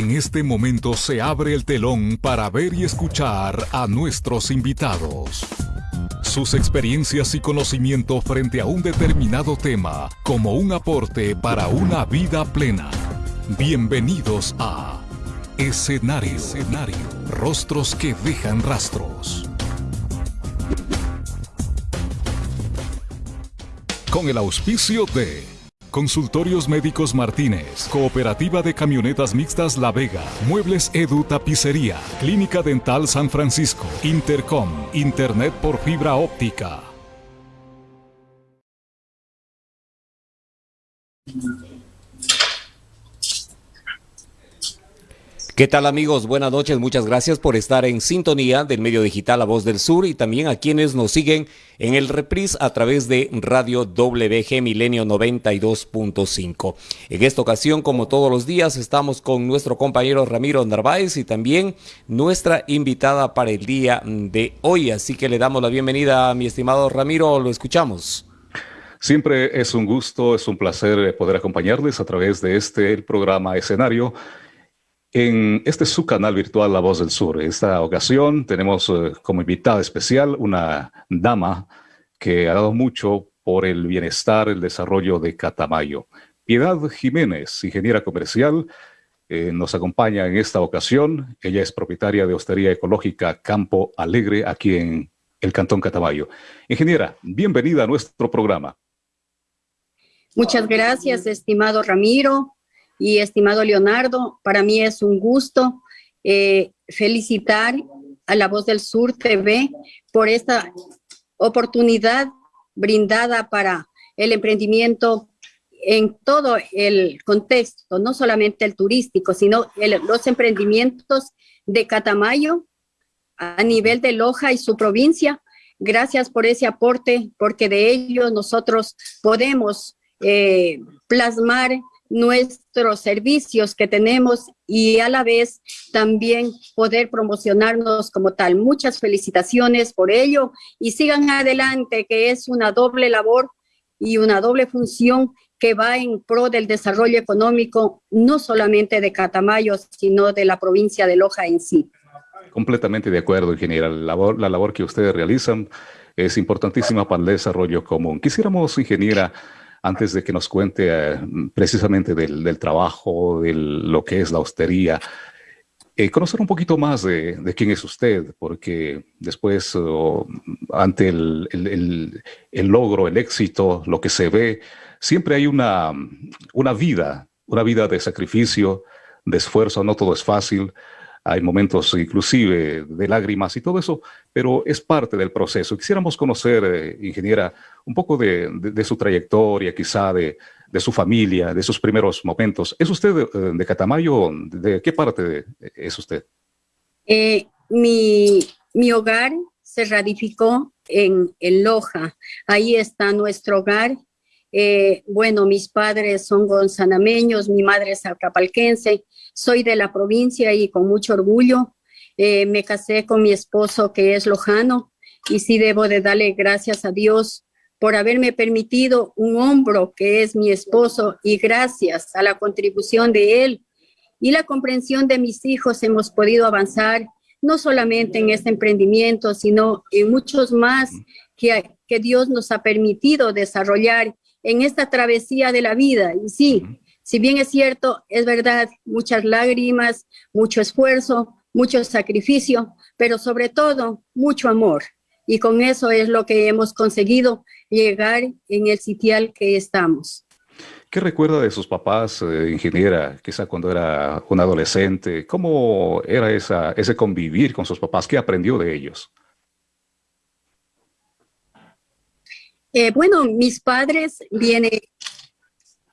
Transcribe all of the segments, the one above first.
En este momento se abre el telón para ver y escuchar a nuestros invitados. Sus experiencias y conocimiento frente a un determinado tema como un aporte para una vida plena. Bienvenidos a Escenario. Escenario. Rostros que dejan rastros. Con el auspicio de Consultorios Médicos Martínez, Cooperativa de Camionetas Mixtas La Vega, Muebles Edu Tapicería, Clínica Dental San Francisco, Intercom, Internet por fibra óptica. ¿Qué tal amigos? Buenas noches, muchas gracias por estar en sintonía del medio digital La Voz del Sur y también a quienes nos siguen en el reprise a través de Radio WG Milenio 92.5. En esta ocasión, como todos los días, estamos con nuestro compañero Ramiro Narváez y también nuestra invitada para el día de hoy. Así que le damos la bienvenida a mi estimado Ramiro, lo escuchamos. Siempre es un gusto, es un placer poder acompañarles a través de este programa escenario en este es su canal virtual La Voz del Sur. Esta ocasión tenemos eh, como invitada especial una dama que ha dado mucho por el bienestar, el desarrollo de Catamayo. Piedad Jiménez, ingeniera comercial, eh, nos acompaña en esta ocasión. Ella es propietaria de Hostería Ecológica Campo Alegre aquí en el Cantón Catamayo. Ingeniera, bienvenida a nuestro programa. Muchas gracias, estimado Ramiro. Y estimado Leonardo, para mí es un gusto eh, felicitar a La Voz del Sur TV por esta oportunidad brindada para el emprendimiento en todo el contexto, no solamente el turístico, sino los emprendimientos de Catamayo a nivel de Loja y su provincia. Gracias por ese aporte, porque de ello nosotros podemos eh, plasmar nuestros servicios que tenemos y a la vez también poder promocionarnos como tal. Muchas felicitaciones por ello y sigan adelante, que es una doble labor y una doble función que va en pro del desarrollo económico, no solamente de Catamayo, sino de la provincia de Loja en sí. Completamente de acuerdo, ingeniera. La labor, la labor que ustedes realizan es importantísima para el desarrollo común. Quisiéramos, ingeniera, antes de que nos cuente eh, precisamente del, trabajo, de lo que es la hostería, eh, conocer un poquito más de, quién es usted, porque después, ante el, logro, el éxito, lo que se ve, siempre hay una, una vida, una vida de sacrificio, de esfuerzo, no todo es fácil hay momentos inclusive de lágrimas y todo eso, pero es parte del proceso. Quisiéramos conocer, eh, ingeniera, un poco de, su trayectoria, quizá de, su familia, de sus primeros momentos. ¿Es usted de, Catamayo? ¿De qué parte es usted? Eh, mi, mi, hogar se radificó en, Loja. Ahí está nuestro hogar. Eh, bueno, mis padres son gonzanameños, mi madre es acapalquense, soy de la provincia y con mucho orgullo eh, me casé con mi esposo que es lojano y sí debo de darle gracias a Dios por haberme permitido un hombro que es mi esposo y gracias a la contribución de él y la comprensión de mis hijos hemos podido avanzar no solamente en este emprendimiento, sino en muchos más que, que Dios nos ha permitido desarrollar en esta travesía de la vida. Y sí, si bien es cierto, es verdad, muchas lágrimas, mucho esfuerzo, mucho sacrificio, pero sobre todo mucho amor. Y con eso es lo que hemos conseguido llegar en el sitial que estamos. ¿Qué recuerda de sus papás, eh, ingeniera, quizá cuando era un adolescente? ¿Cómo era esa, ese convivir con sus papás? ¿Qué aprendió de ellos? Eh, bueno, mis padres vienen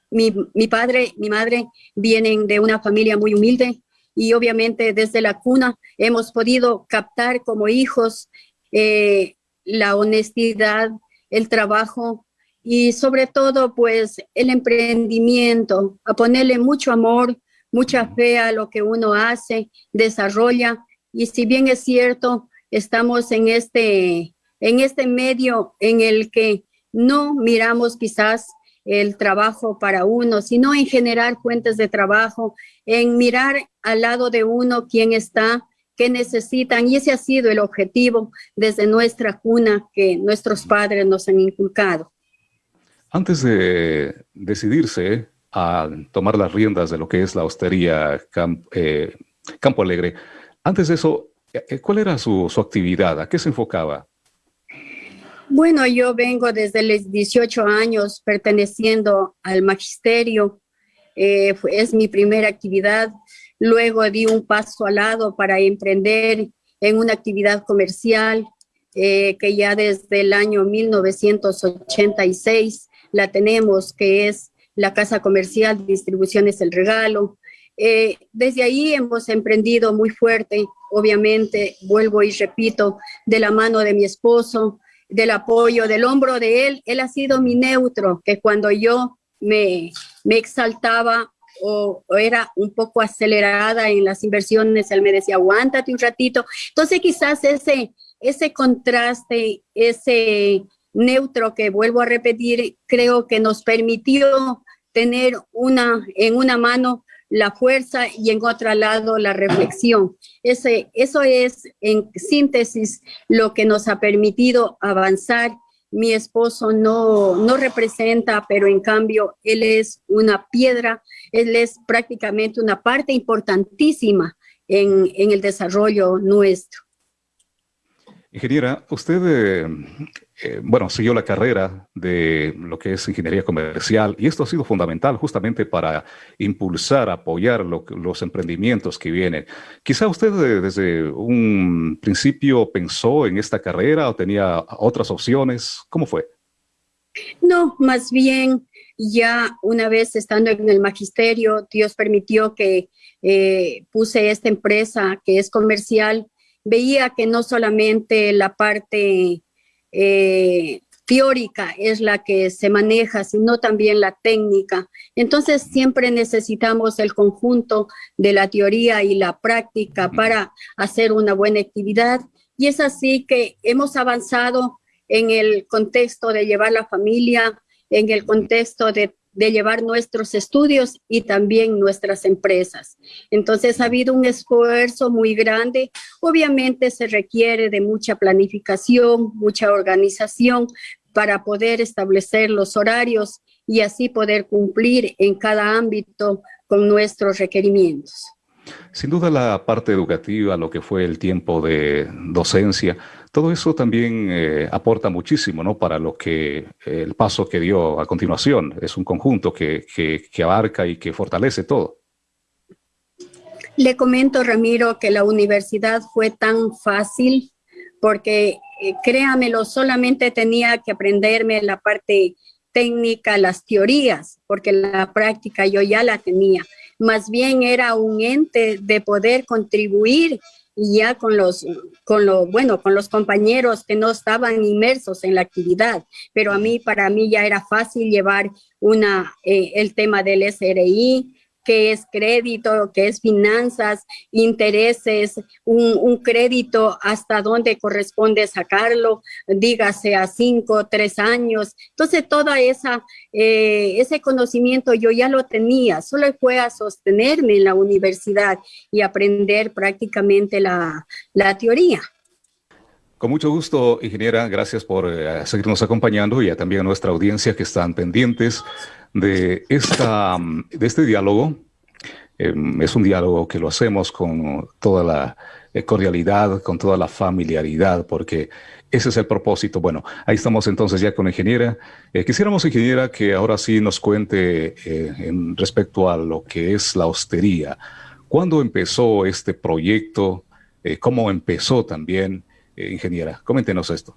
mi, mi padre, mi madre vienen de una familia muy humilde y obviamente desde la cuna hemos podido captar como hijos eh, la honestidad, el trabajo y sobre todo pues el emprendimiento, a ponerle mucho amor, mucha fe a lo que uno hace, desarrolla y si bien es cierto, estamos en este, en este medio en el que no miramos quizás el trabajo para uno, sino en generar fuentes de trabajo, en mirar al lado de uno quién está, qué necesitan, y ese ha sido el objetivo desde nuestra cuna que nuestros padres nos han inculcado. Antes de decidirse a tomar las riendas de lo que es la hostería eh, Campo Alegre, antes de eso, eh, eh, ¿cuál era su, su actividad? ¿A qué se enfocaba? Bueno, yo vengo desde los 18 años perteneciendo al magisterio. Eh, es mi primera actividad. Luego di un paso al lado para emprender en una actividad comercial eh, que ya desde el año 1986 la tenemos, que es la Casa Comercial Distribuciones El Regalo. Eh, desde ahí hemos emprendido muy fuerte, obviamente, vuelvo y repito, de la mano de mi esposo, del apoyo, del hombro de él. Él ha sido mi neutro, que cuando yo me, me exaltaba o, era un poco acelerada en las inversiones, él me decía, aguántate un ratito. Entonces quizás ese, ese contraste, ese neutro que vuelvo a repetir, creo que nos permitió tener una, en una mano la fuerza y en otro lado la reflexión. Ese, eso es en síntesis lo que nos ha permitido avanzar. Mi esposo no, no representa, pero en cambio él es una piedra, él es prácticamente una parte importantísima en, en el desarrollo nuestro. Ingeniera, usted, eh, eh, bueno, siguió la carrera de lo que es ingeniería comercial y esto ha sido fundamental justamente para impulsar, apoyar los emprendimientos que vienen. Quizá usted eh, desde un principio pensó en esta carrera o tenía otras opciones. ¿Cómo fue? No, más bien ya una vez estando en el magisterio, Dios permitió que puse esta empresa que es comercial veía que no solamente la parte eh, teórica es la que se maneja, sino también la técnica. Entonces siempre necesitamos el conjunto de la teoría y la práctica para hacer una buena actividad. Y es así que hemos avanzado en el contexto de llevar la familia, en el contexto de de llevar nuestros estudios y también nuestras empresas. Entonces ha habido un esfuerzo muy grande. Obviamente se requiere de mucha planificación, mucha organización para poder establecer los horarios y así poder cumplir en cada ámbito con nuestros requerimientos. Sin duda la parte educativa, lo que fue el tiempo de docencia, todo eso también eh, aporta muchísimo ¿no? para lo que el paso que dio a continuación. Es un conjunto que, que, abarca y que fortalece todo. Le comento, Ramiro, que la universidad fue tan fácil porque, eh, créamelo, solamente tenía que aprenderme la parte técnica, las teorías, porque la práctica yo ya la tenía más bien era un ente de poder contribuir ya con los, con lo, bueno, con los compañeros que no estaban inmersos en la actividad, pero a mí, para mí ya era fácil llevar una, eh, el tema del SRI, qué es crédito, qué es finanzas, intereses, un, crédito, hasta dónde corresponde sacarlo, dígase a cinco, tres años. Entonces, toda esa, eh, ese conocimiento yo ya lo tenía, solo fue a sostenerme en la universidad y aprender prácticamente la, la teoría. Con mucho gusto, ingeniera, gracias por eh, seguirnos acompañando y también a nuestra audiencia que están pendientes de, esta, este diálogo. Em, es un diálogo que lo hacemos con toda la eh, cordialidad, con toda la familiaridad, porque ese es el propósito. Bueno, ahí estamos entonces ya con ingeniera. Eh, quisiéramos, ingeniera, que ahora sí nos cuente en respecto a lo que es la hostería. ¿Cuándo empezó este proyecto? ¿Cómo empezó también? Eh, ingeniera. Coméntenos esto.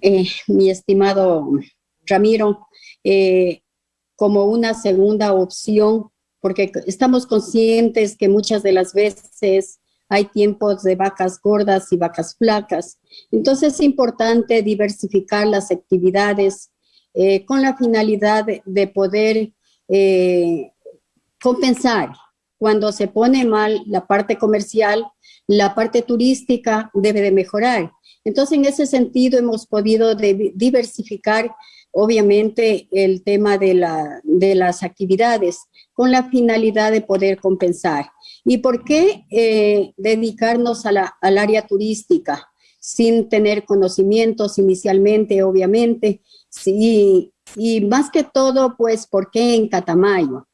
Eh, mi estimado Ramiro, eh, como una segunda opción, porque estamos conscientes que muchas de las veces hay tiempos de vacas gordas y vacas flacas. Entonces es importante diversificar las actividades con la finalidad de poder compensar cuando se pone mal la parte comercial, la parte turística debe de mejorar. Entonces, en ese sentido, hemos podido diversificar obviamente el tema de, la, de las actividades con la finalidad de poder compensar. ¿Y por qué eh, dedicarnos a al área turística sin tener conocimientos inicialmente, obviamente? Sí, y más que todo, pues, ¿por qué en Catamayo?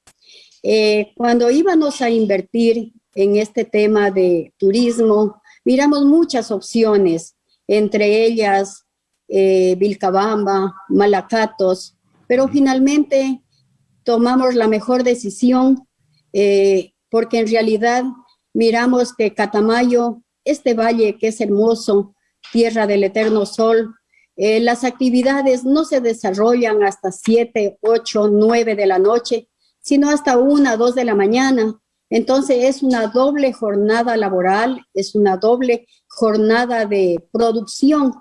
Eh, cuando íbamos a invertir en este tema de turismo, miramos muchas opciones, entre ellas eh, Vilcabamba, Malacatos, pero finalmente tomamos la mejor decisión eh, porque en realidad miramos que Catamayo, este valle que es hermoso, tierra del eterno sol, eh, las actividades no se desarrollan hasta 7, 8, 9 de la noche, sino hasta 1, 2 de la mañana. Entonces es una doble jornada laboral, es una doble jornada de producción.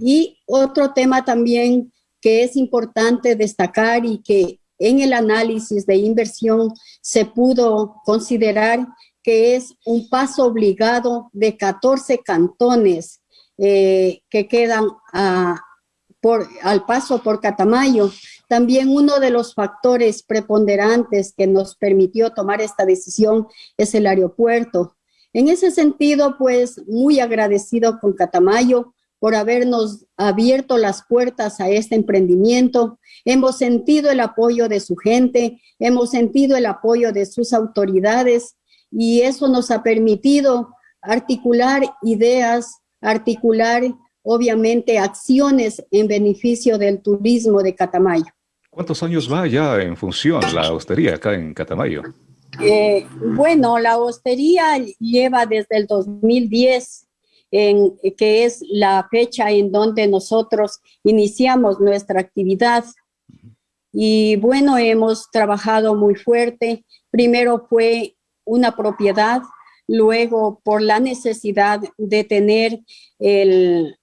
Y otro tema también que es importante destacar y que en el análisis de inversión se pudo considerar que es un paso obligado de 14 cantones eh, que quedan al paso por Catamayo. También uno de los factores preponderantes que nos permitió tomar esta decisión es el aeropuerto. En ese sentido, pues muy agradecido con Catamayo por habernos abierto las puertas a este emprendimiento. Hemos sentido el apoyo de su gente, hemos sentido el apoyo de sus autoridades y eso nos ha permitido articular ideas, articular obviamente acciones en beneficio del turismo de Catamayo. ¿Cuántos años va ya en función la hostería acá en Catamayo? Eh, bueno, la hostería lleva desde el 2010 en, que es la fecha en donde nosotros iniciamos nuestra actividad. Y bueno, hemos trabajado muy fuerte. Primero fue una propiedad, luego por la necesidad de tener el,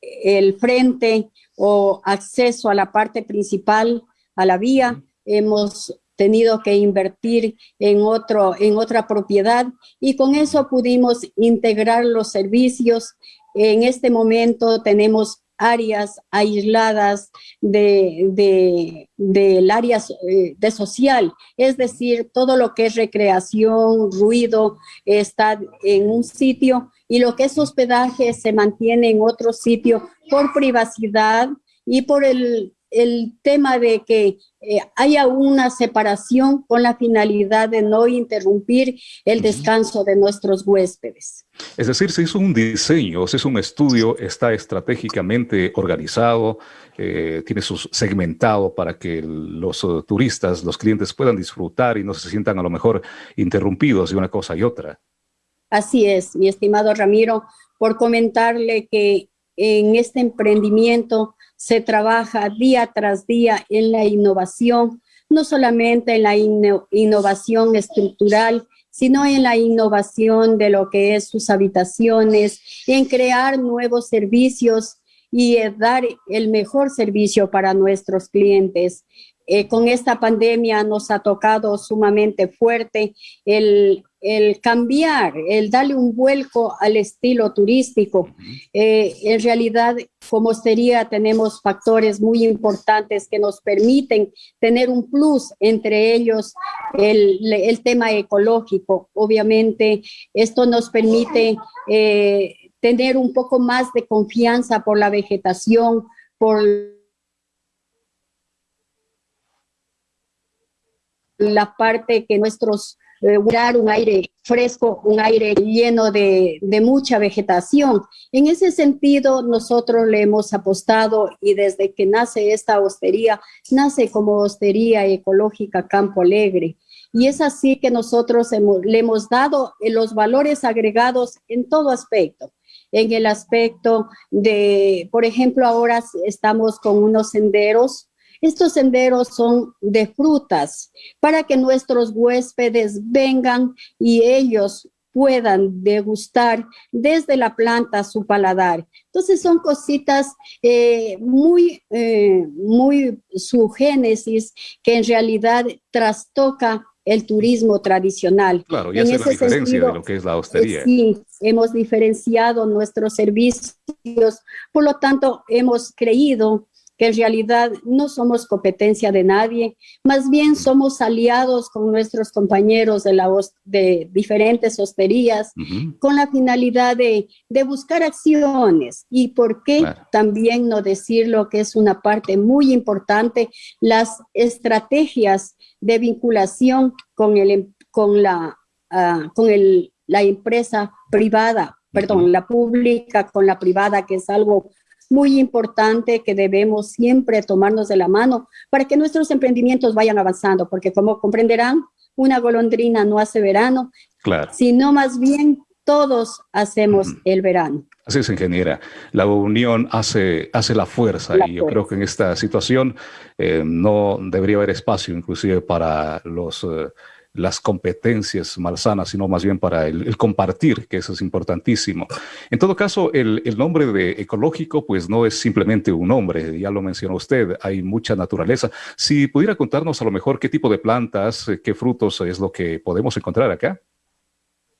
el frente o acceso a la parte principal, a la vía, hemos tenido que invertir en, otro, en otra propiedad y con eso pudimos integrar los servicios. En este momento tenemos áreas aisladas del de, área eh, de social, es decir, todo lo que es recreación, ruido, está en un sitio y lo que es hospedaje se mantiene en otro sitio por privacidad y por el el tema de que eh, haya una separación con la finalidad de no interrumpir el descanso de nuestros huéspedes. Es decir, se hizo un diseño, se hizo un estudio, está estratégicamente organizado, eh, tiene su segmentado para que los uh, turistas, los clientes puedan disfrutar y no se sientan a lo mejor interrumpidos de una cosa y otra. Así es, mi estimado Ramiro, por comentarle que en este emprendimiento se trabaja día tras día en la innovación, no solamente en la innovación estructural, sino en la innovación de lo que es sus habitaciones, en crear nuevos servicios y dar el mejor servicio para nuestros clientes. Eh, con esta pandemia nos ha tocado sumamente fuerte el el cambiar, el darle un vuelco al estilo turístico. Eh, en realidad, como sería, tenemos factores muy importantes que nos permiten tener un plus, entre ellos el, tema ecológico. Obviamente, esto nos permite eh, tener un poco más de confianza por la vegetación, por la parte que nuestros un aire fresco, un aire lleno de, de, mucha vegetación. En ese sentido, nosotros le hemos apostado y desde que nace esta hostería, nace como hostería ecológica Campo Alegre. Y es así que nosotros le hemos dado los valores agregados en todo aspecto en el aspecto de, por ejemplo, ahora estamos con unos senderos estos senderos son de frutas para que nuestros huéspedes vengan y ellos puedan degustar desde la planta su paladar. Entonces son cositas eh, muy, eh, muy su génesis que en realidad trastoca el turismo tradicional. Claro, y hace la diferencia de lo que es la hostería. sí, hemos diferenciado nuestros servicios, por lo tanto hemos creído que en realidad no somos competencia de nadie, más bien somos aliados con nuestros compañeros de, la, de diferentes hosterías, con la finalidad de, buscar acciones y por qué también no decirlo que es una parte muy importante, las estrategias de vinculación con, el, con, la, ah, con el, la empresa privada, perdón, la pública con la privada, que es algo muy importante que debemos siempre tomarnos de la mano para que nuestros emprendimientos vayan avanzando, porque como comprenderán, una golondrina no hace verano, claro. sino más bien todos hacemos el verano. Así es, ingeniera. La unión hace, hace la fuerza y yo creo que en esta situación eh, no debería haber espacio inclusive para los... Eh, las competencias malsanas, sino más bien para el, compartir, que eso es importantísimo. En todo caso, el, nombre de ecológico, pues no es simplemente un nombre, ya lo mencionó usted, hay mucha naturaleza. Si pudiera contarnos a lo mejor qué tipo de plantas, eh, qué frutos es lo que podemos encontrar acá.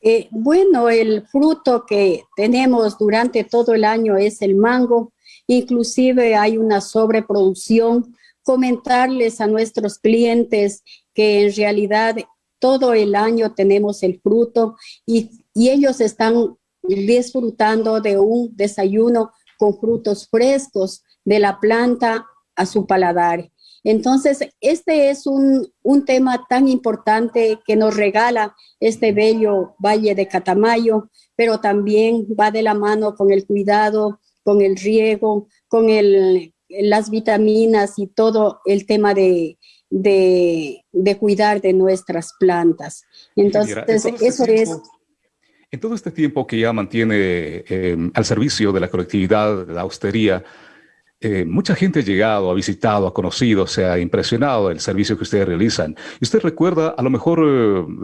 Eh, bueno, el fruto que tenemos durante todo el año es el mango, inclusive hay una sobreproducción. Comentarles a nuestros clientes que en realidad todo el año tenemos el fruto y, ellos están disfrutando de un desayuno con frutos frescos de la planta a su paladar. Entonces, este es un, un, tema tan importante que nos regala este bello Valle de Catamayo, pero también va de la mano con el cuidado, con el riego, con el, las vitaminas y todo el tema de, de, cuidar de nuestras plantas. Entonces, este eso es... En todo este tiempo que ya mantiene em, al servicio de la colectividad, la austería, eh, mucha gente ha llegado, ha visitado, ha conocido, se ha impresionado del servicio que ustedes realizan. Y usted recuerda a lo mejor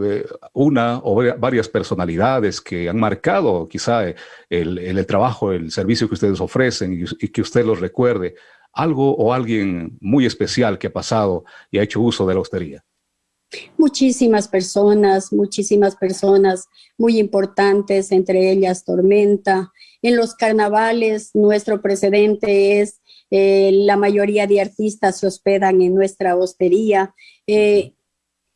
eh, una o varias personalidades que han marcado quizá el, el, trabajo, el servicio que ustedes ofrecen y, y que usted los recuerde algo o alguien muy especial que ha pasado y ha hecho uso de la hostería? Muchísimas personas, muchísimas personas muy importantes, entre ellas Tormenta. En los carnavales, nuestro precedente es eh, la mayoría de artistas se hospedan en nuestra hostería. Eh,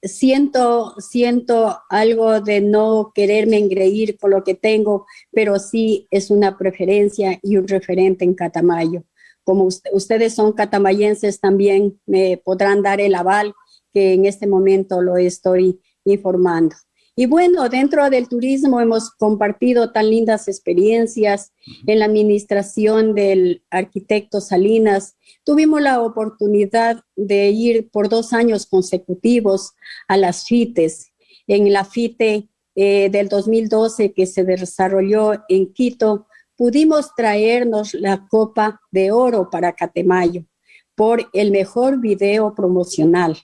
siento, siento algo de no quererme engreír con lo que tengo, pero sí es una preferencia y un referente en Catamayo como ustedes son catamayenses también me podrán dar el aval que en este momento lo estoy informando. Y bueno, dentro del turismo hemos compartido tan lindas experiencias en la administración del arquitecto Salinas. Tuvimos la oportunidad de ir por dos años consecutivos a las FITES. En la FITE eh, del 2012 que se desarrolló en Quito, pudimos traernos la Copa de Oro para Catemayo por el mejor video promocional.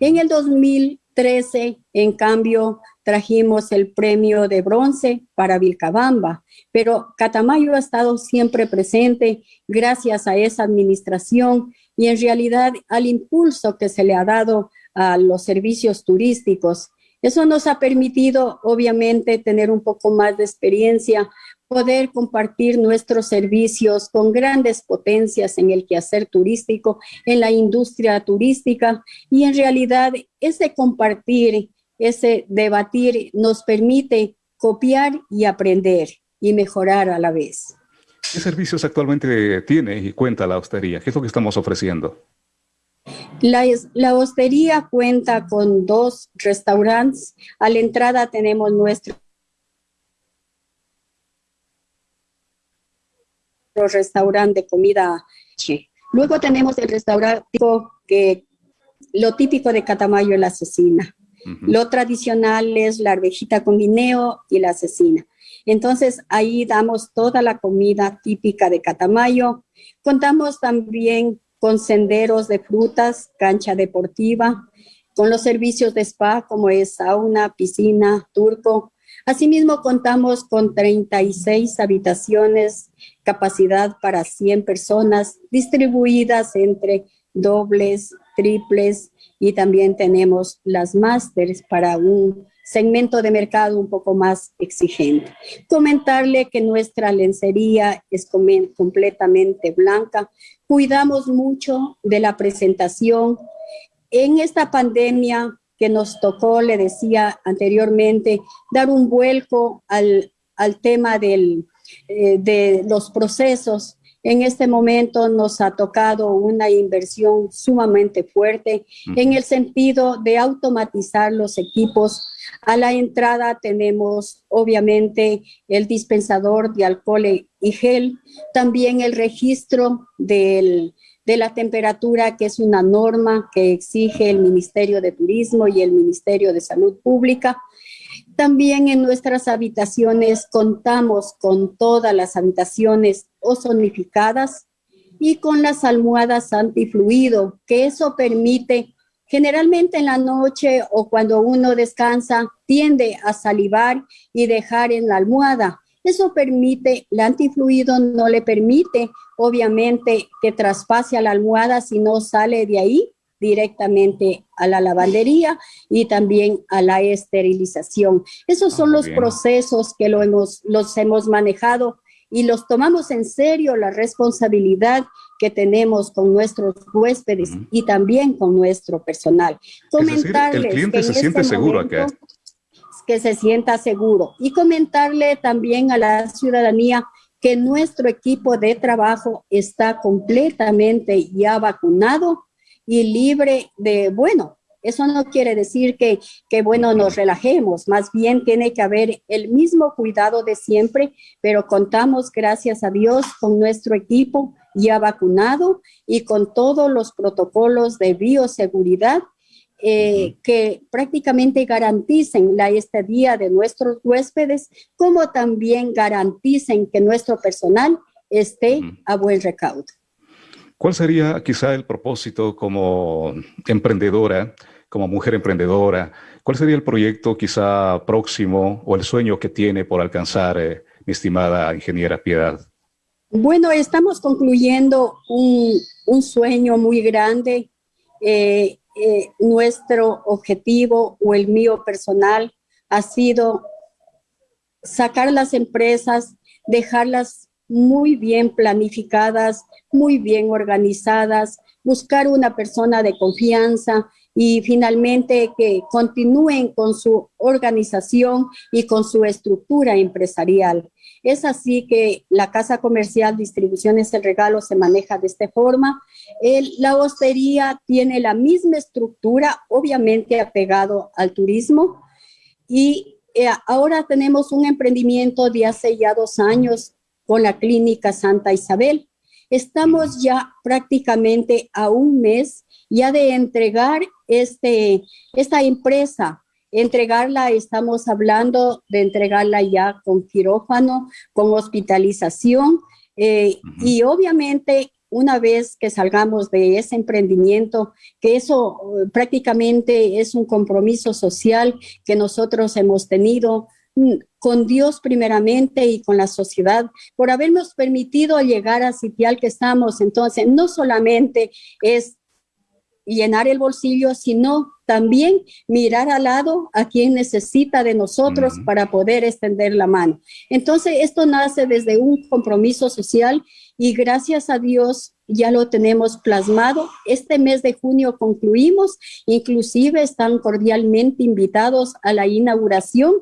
En el 2013, en cambio, trajimos el premio de bronce para Vilcabamba, pero Catamayo ha estado siempre presente gracias a esa administración y en realidad al impulso que se le ha dado a los servicios turísticos. Eso nos ha permitido, obviamente, tener un poco más de experiencia poder compartir nuestros servicios con grandes potencias en el quehacer turístico, en la industria turística y en realidad ese compartir, ese debatir nos permite copiar y aprender y mejorar a la vez. ¿Qué servicios actualmente tiene y cuenta la hostería? ¿Qué es lo que estamos ofreciendo? La, la, hostería cuenta con dos restaurantes. A la entrada tenemos nuestro restaurante de comida. Luego tenemos el restaurante que lo típico de Catamayo es la asesina. Lo tradicional es la arvejita con guineo y la asesina. Entonces ahí damos toda la comida típica de Catamayo. Contamos también con senderos de frutas, cancha deportiva, con los servicios de spa como es sauna, piscina, turco, Asimismo, contamos con 36 habitaciones, capacidad para 100 personas, distribuidas entre dobles, triples y también tenemos las másteres para un segmento de mercado un poco más exigente. Comentarle que nuestra lencería es completamente blanca. Cuidamos mucho de la presentación. En esta pandemia que nos tocó, le decía anteriormente, dar un vuelco al, tema del, eh, de los procesos en este momento nos ha tocado una inversión sumamente fuerte en el sentido de automatizar los equipos. A la entrada tenemos obviamente el dispensador de alcohol y gel, también el registro de la temperatura, que es una norma que exige el Ministerio de Turismo y el Ministerio de Salud Pública. También en nuestras habitaciones contamos con todas las habitaciones ozonificadas y con las almohadas antifluido, que eso permite, generalmente en la noche o cuando uno descansa, tiende a salivar y dejar en la almohada. Eso permite, el antifluido no le permite, obviamente, que traspase a la almohada si no sale de ahí directamente a la lavandería y también a la esterilización. Esos son ah, los procesos que lo hemos, los hemos manejado y los tomamos en serio la responsabilidad que tenemos con nuestros huéspedes y también con nuestro personal. Comentarles el cliente se siente este seguro acá. Que se sienta seguro. Y comentarle también a la ciudadanía que nuestro equipo de trabajo está completamente ya vacunado y libre de, bueno, eso no quiere decir que, que, bueno, nos relajemos, más bien tiene que haber el mismo cuidado de siempre, pero contamos, gracias a Dios, con nuestro equipo ya vacunado y con todos los protocolos de bioseguridad eh, que prácticamente garanticen la estadía de nuestros huéspedes, como también garanticen que nuestro personal esté a buen recaudo. ¿Cuál sería quizá el propósito como emprendedora, como mujer emprendedora? ¿Cuál sería el proyecto quizá próximo o el sueño que tiene por alcanzar eh, mi estimada ingeniera Piedad? Bueno, estamos concluyendo un, sueño muy grande. Eh, eh, nuestro objetivo o el mío personal ha sido sacar las empresas, dejarlas muy bien planificadas, muy bien organizadas, buscar una persona de confianza y finalmente que continúen con su organización y con su estructura empresarial. Es así que la Casa Comercial Distribuciones El Regalo se maneja de esta forma. la hostería tiene la misma estructura, obviamente apegado al turismo. Y eh, ahora tenemos un emprendimiento de hace ya dos años con la Clínica Santa Isabel. Estamos ya prácticamente a un mes ya de entregar este, esta empresa. Entregarla, estamos hablando de entregarla ya con quirófano, con hospitalización eh, y obviamente una vez que salgamos de ese emprendimiento, que eso eh, prácticamente es un compromiso social que nosotros hemos tenido Mm, con Dios primeramente y con la sociedad, por habernos permitido llegar a sitial que estamos. Entonces, no solamente es llenar el bolsillo, sino también mirar al lado a quien necesita de nosotros para poder extender la mano. Entonces, esto nace desde un compromiso social y gracias a Dios ya lo tenemos plasmado. Este mes de junio concluimos, inclusive están cordialmente invitados a la inauguración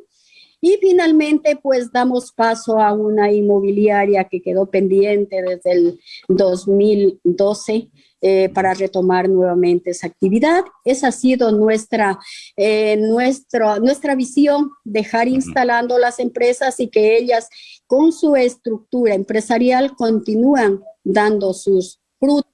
y finalmente, pues damos paso a una inmobiliaria que quedó pendiente desde el 2012 eh, para retomar nuevamente esa actividad. Esa ha sido nuestra, eh, nuestra visión, dejar instalando las empresas y que ellas con su estructura empresarial continúan dando sus frutos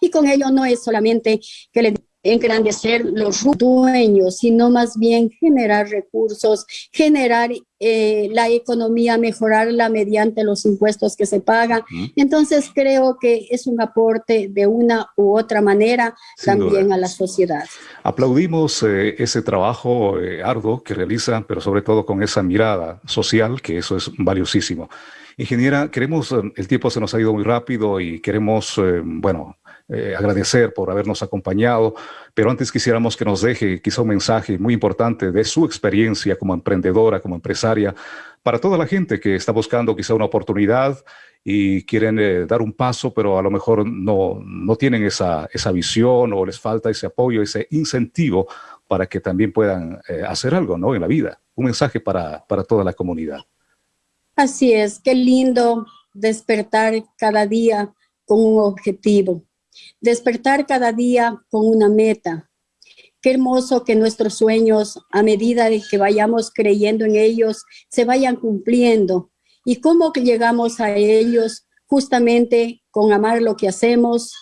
y con ello no es solamente que le engrandecer los dueños, sino más bien generar recursos, generar eh, la economía, mejorarla mediante los impuestos que se pagan. Entonces creo que es un aporte de una u otra manera también a la sociedad. Aplaudimos eh, ese trabajo eh, arduo que realizan, pero sobre todo con esa mirada social, que eso es valiosísimo. Ingeniera, queremos, el tiempo se nos ha ido muy rápido y queremos, bueno, eh, agradecer por habernos acompañado, pero antes quisiéramos que nos deje quizá un mensaje muy importante de su experiencia como emprendedora, como empresaria, para toda la gente que está buscando quizá una oportunidad y quieren eh, dar un paso, pero a lo mejor no, no tienen esa, esa visión o les falta ese apoyo, ese incentivo para que también puedan eh, hacer algo ¿no? en la vida. Un mensaje para, para toda la comunidad. Así es, qué lindo despertar cada día con un objetivo, despertar cada día con una meta. Qué hermoso que nuestros sueños, a medida de que vayamos creyendo en ellos, se vayan cumpliendo. ¿Y cómo llegamos a ellos? Justamente con amar lo que hacemos,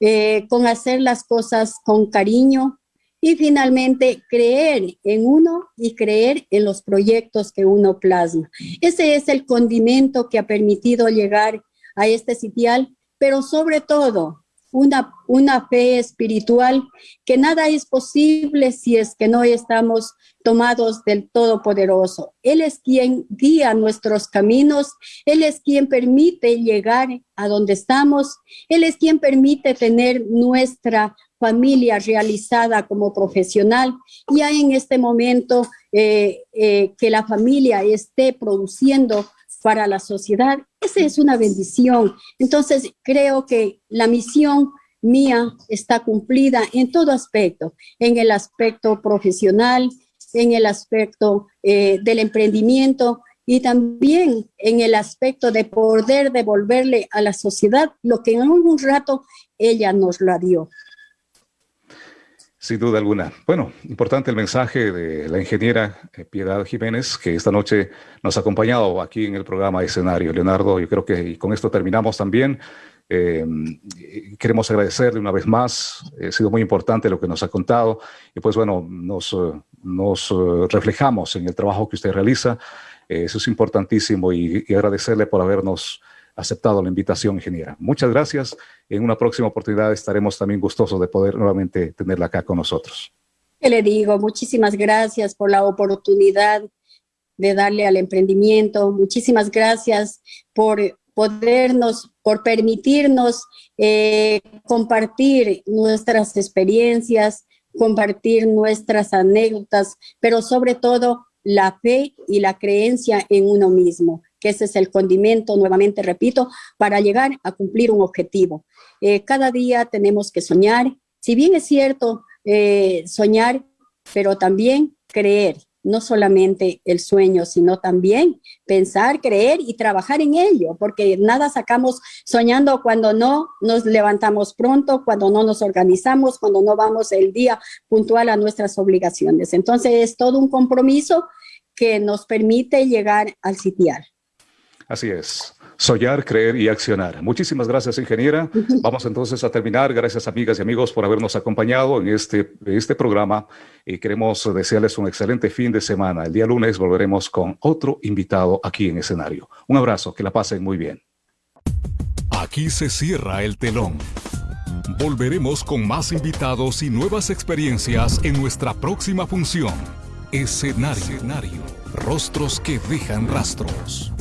eh, con hacer las cosas con cariño, y finalmente, creer en uno y creer en los proyectos que uno plasma. Ese es el condimento que ha permitido llegar a este sitial, pero sobre todo, una, una fe espiritual que nada es posible si es que no estamos tomados del Todopoderoso. Él es quien guía nuestros caminos, Él es quien permite llegar a donde estamos, Él es quien permite tener nuestra familia realizada como profesional. Ya en este momento eh, eh, que la familia esté produciendo para la sociedad, esa es una bendición. Entonces, creo que la misión mía está cumplida en todo aspecto, en el aspecto profesional, en el aspecto eh, del emprendimiento y también en el aspecto de poder devolverle a la sociedad lo que en algún rato ella nos lo dio. Sin duda alguna. Bueno, importante el mensaje de la ingeniera eh, Piedad Jiménez, que esta noche nos ha acompañado aquí en el programa Escenario. Leonardo, yo creo que con esto terminamos también. Eh, queremos agradecerle una vez más, ha sido muy importante lo que nos ha contado y pues bueno, nos, nos reflejamos en el trabajo que usted realiza, eso es importantísimo y agradecerle por habernos aceptado la invitación, ingeniera. Muchas gracias. En una próxima oportunidad estaremos también gustosos de poder nuevamente tenerla acá con nosotros. ¿Qué le digo? Muchísimas gracias por la oportunidad de darle al emprendimiento. Muchísimas gracias por podernos, por permitirnos eh, compartir nuestras experiencias, compartir nuestras anécdotas, pero sobre todo la fe y la creencia en uno mismo que ese es el condimento, nuevamente repito, para llegar a cumplir un objetivo. Eh, cada día tenemos que soñar, si bien es cierto eh, soñar, pero también creer, no solamente el sueño, sino también pensar, creer y trabajar en ello, porque nada sacamos soñando cuando no nos levantamos pronto, cuando no nos organizamos, cuando no vamos el día puntual a nuestras obligaciones. Entonces es todo un compromiso que nos permite llegar al sitial. Así es. Soñar, creer y accionar. Muchísimas gracias, ingeniera. Vamos entonces a terminar. Gracias, amigas y amigos, por habernos acompañado en este, este programa y queremos desearles un excelente fin de semana. El día lunes volveremos con otro invitado aquí en escenario. Un abrazo, que la pasen muy bien. Aquí se cierra el telón. Volveremos con más invitados y nuevas experiencias en nuestra próxima función. Escenario. Escenario. Rostros que dejan rastros.